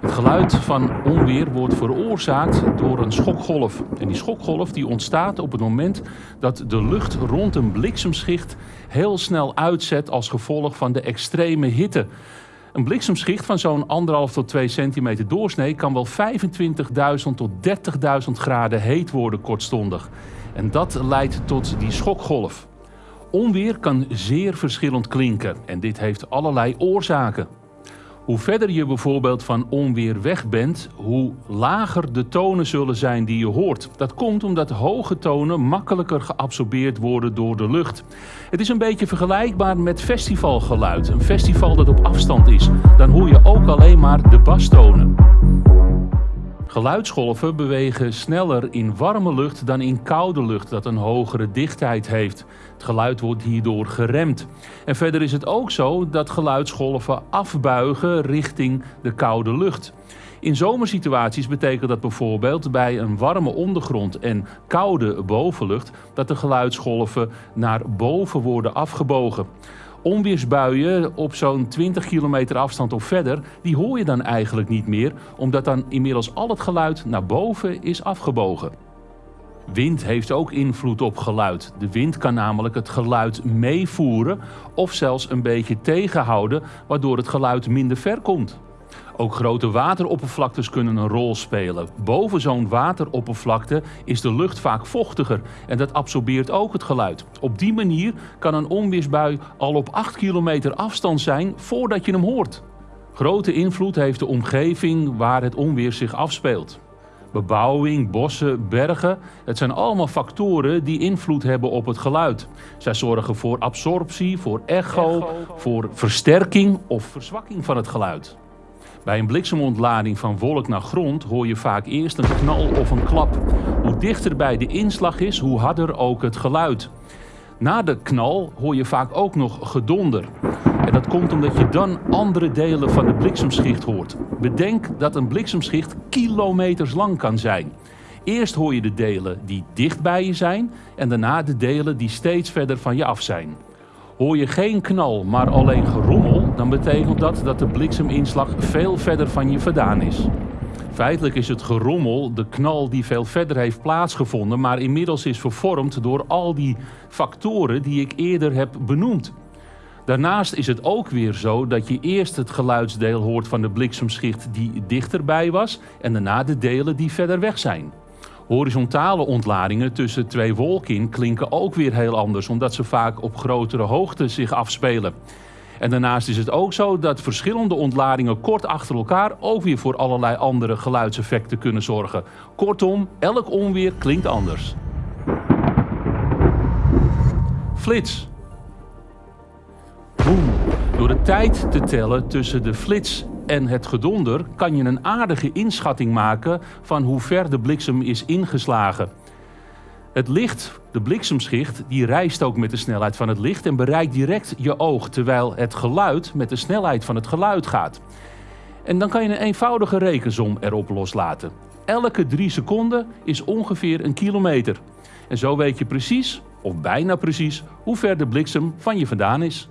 Het geluid van onweer wordt veroorzaakt door een schokgolf. En die schokgolf die ontstaat op het moment dat de lucht rond een bliksemschicht heel snel uitzet als gevolg van de extreme hitte. Een bliksemschicht van zo'n 1,5 tot 2 centimeter doorsnee kan wel 25.000 tot 30.000 graden heet worden kortstondig. En dat leidt tot die schokgolf. Onweer kan zeer verschillend klinken en dit heeft allerlei oorzaken. Hoe verder je bijvoorbeeld van onweer weg bent, hoe lager de tonen zullen zijn die je hoort. Dat komt omdat hoge tonen makkelijker geabsorbeerd worden door de lucht. Het is een beetje vergelijkbaar met festivalgeluid. Een festival dat op afstand is. Dan hoor je ook alleen maar de bastonen. Geluidsgolven bewegen sneller in warme lucht dan in koude lucht dat een hogere dichtheid heeft. Het geluid wordt hierdoor geremd. En verder is het ook zo dat geluidsgolven afbuigen richting de koude lucht. In zomersituaties betekent dat bijvoorbeeld bij een warme ondergrond en koude bovenlucht dat de geluidsgolven naar boven worden afgebogen. Onweersbuien op zo'n 20 kilometer afstand of verder, die hoor je dan eigenlijk niet meer, omdat dan inmiddels al het geluid naar boven is afgebogen. Wind heeft ook invloed op geluid. De wind kan namelijk het geluid meevoeren of zelfs een beetje tegenhouden, waardoor het geluid minder ver komt. Ook grote wateroppervlaktes kunnen een rol spelen. Boven zo'n wateroppervlakte is de lucht vaak vochtiger en dat absorbeert ook het geluid. Op die manier kan een onweersbui al op 8 kilometer afstand zijn voordat je hem hoort. Grote invloed heeft de omgeving waar het onweer zich afspeelt. Bebouwing, bossen, bergen, het zijn allemaal factoren die invloed hebben op het geluid. Zij zorgen voor absorptie, voor echo, voor versterking of verzwakking van het geluid. Bij een bliksemontlading van wolk naar grond hoor je vaak eerst een knal of een klap. Hoe dichter bij de inslag is, hoe harder ook het geluid. Na de knal hoor je vaak ook nog gedonder. En dat komt omdat je dan andere delen van de bliksemschicht hoort. Bedenk dat een bliksemschicht kilometers lang kan zijn. Eerst hoor je de delen die dicht bij je zijn en daarna de delen die steeds verder van je af zijn. Hoor je geen knal, maar alleen gerommel, dan betekent dat dat de blikseminslag veel verder van je vandaan is. Feitelijk is het gerommel de knal die veel verder heeft plaatsgevonden, maar inmiddels is vervormd door al die factoren die ik eerder heb benoemd. Daarnaast is het ook weer zo dat je eerst het geluidsdeel hoort van de bliksemschicht die dichterbij was en daarna de delen die verder weg zijn. Horizontale ontladingen tussen twee wolken in klinken ook weer heel anders, omdat ze vaak op grotere hoogte zich afspelen. En daarnaast is het ook zo dat verschillende ontladingen kort achter elkaar ook weer voor allerlei andere geluidseffecten kunnen zorgen. Kortom, elk onweer klinkt anders. Flits. Boom. Door de tijd te tellen tussen de flits en het gedonder kan je een aardige inschatting maken van hoe ver de bliksem is ingeslagen. Het licht, de bliksemschicht, die reist ook met de snelheid van het licht en bereikt direct je oog, terwijl het geluid met de snelheid van het geluid gaat. En dan kan je een eenvoudige rekensom erop loslaten. Elke drie seconden is ongeveer een kilometer. En zo weet je precies, of bijna precies, hoe ver de bliksem van je vandaan is.